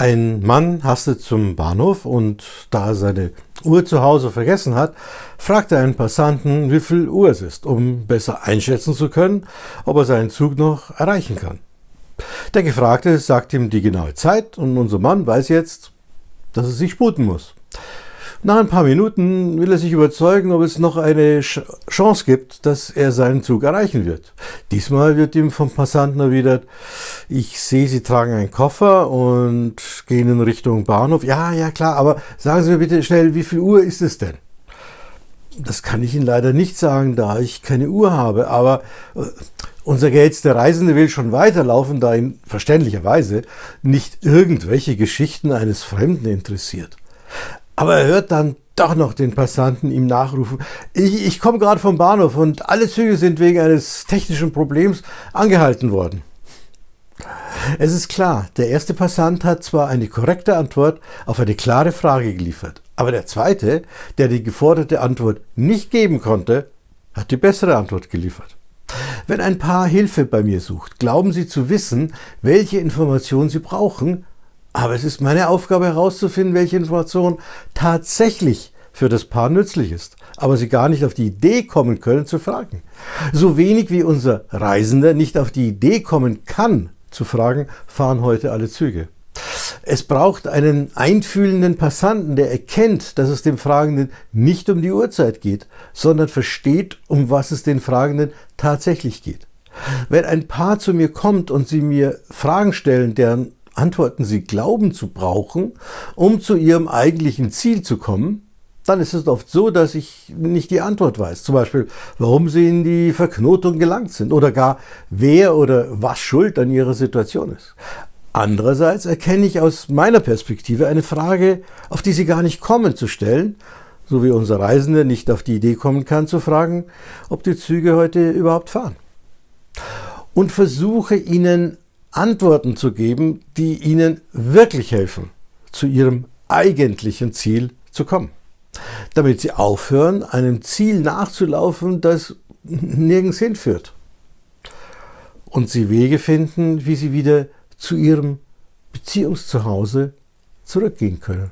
Ein Mann hastet zum Bahnhof und da er seine Uhr zu Hause vergessen hat, fragt er einen Passanten, wie viel Uhr es ist, um besser einschätzen zu können, ob er seinen Zug noch erreichen kann. Der Gefragte sagt ihm die genaue Zeit und unser Mann weiß jetzt, dass er sich sputen muss. Nach ein paar Minuten will er sich überzeugen, ob es noch eine Chance gibt, dass er seinen Zug erreichen wird. Diesmal wird ihm vom Passanten erwidert, ich sehe, Sie tragen einen Koffer und gehen in Richtung Bahnhof. Ja, ja klar, aber sagen Sie mir bitte schnell, wie viel Uhr ist es denn? Das kann ich Ihnen leider nicht sagen, da ich keine Uhr habe, aber äh, unser gehetzter Reisende will schon weiterlaufen, da ihn verständlicherweise nicht irgendwelche Geschichten eines Fremden interessiert. Aber er hört dann doch noch den Passanten ihm nachrufen. Ich, ich komme gerade vom Bahnhof und alle Züge sind wegen eines technischen Problems angehalten worden. Es ist klar, der erste Passant hat zwar eine korrekte Antwort auf eine klare Frage geliefert, aber der zweite, der die geforderte Antwort nicht geben konnte, hat die bessere Antwort geliefert. Wenn ein Paar Hilfe bei mir sucht, glauben sie zu wissen, welche Informationen sie brauchen, aber es ist meine Aufgabe herauszufinden, welche Information tatsächlich für das Paar nützlich ist, aber sie gar nicht auf die Idee kommen können zu fragen. So wenig wie unser Reisender nicht auf die Idee kommen kann zu fragen, fahren heute alle Züge. Es braucht einen einfühlenden Passanten, der erkennt, dass es dem Fragenden nicht um die Uhrzeit geht, sondern versteht, um was es den Fragenden tatsächlich geht. Wenn ein Paar zu mir kommt und sie mir Fragen stellen, deren Antworten sie glauben zu brauchen, um zu ihrem eigentlichen Ziel zu kommen, dann ist es oft so, dass ich nicht die Antwort weiß. Zum Beispiel, warum sie in die Verknotung gelangt sind oder gar wer oder was schuld an ihrer Situation ist. Andererseits erkenne ich aus meiner Perspektive eine Frage, auf die sie gar nicht kommen zu stellen, so wie unser Reisender nicht auf die Idee kommen kann zu fragen, ob die Züge heute überhaupt fahren. Und versuche ihnen Antworten zu geben, die ihnen wirklich helfen, zu ihrem eigentlichen Ziel zu kommen. Damit sie aufhören, einem Ziel nachzulaufen, das nirgends hinführt. Und sie Wege finden, wie sie wieder zu ihrem Beziehungszuhause zurückgehen können.